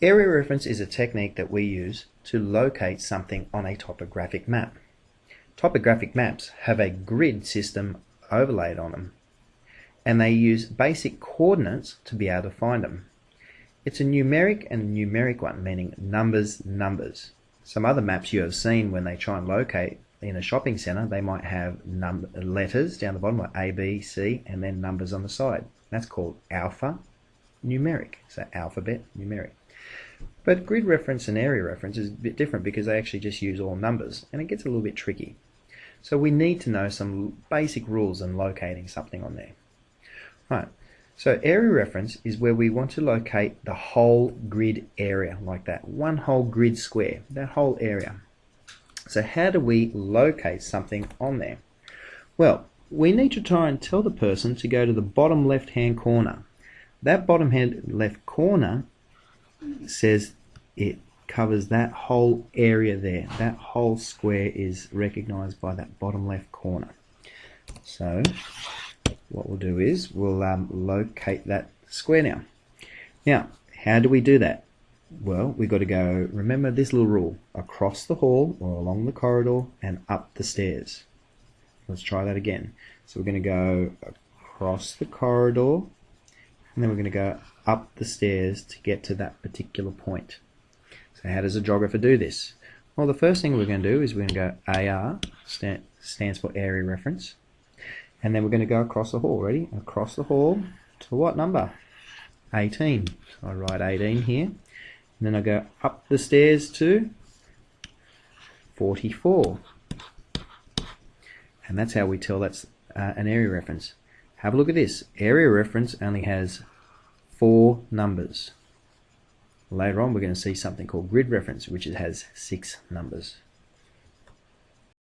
Area reference is a technique that we use to locate something on a topographic map. Topographic maps have a grid system overlaid on them and they use basic coordinates to be able to find them. It's a numeric and a numeric one, meaning numbers, numbers. Some other maps you have seen when they try and locate in a shopping centre, they might have letters down the bottom like A, B, C, and then numbers on the side. That's called alpha numeric, so alphabet numeric. But grid reference and area reference is a bit different because they actually just use all numbers and it gets a little bit tricky. So we need to know some basic rules in locating something on there. Right, so area reference is where we want to locate the whole grid area like that, one whole grid square, that whole area. So how do we locate something on there? Well, we need to try and tell the person to go to the bottom left hand corner. That bottom hand left corner says it covers that whole area there. That whole square is recognized by that bottom left corner. So what we'll do is we'll um, locate that square now. Now, how do we do that? Well, we've got to go, remember this little rule, across the hall or along the corridor and up the stairs. Let's try that again. So we're going to go across the corridor and then we're going to go up the stairs to get to that particular point. So how does a geographer do this? Well, the first thing we're going to do is we're going to go AR, stand, stands for area reference, and then we're going to go across the hall. Ready? Across the hall to what number? 18. So I write 18 here, and then I go up the stairs to 44. And that's how we tell that's uh, an area reference. Have a look at this. Area reference only has four numbers. Later on we're going to see something called grid reference which has six numbers.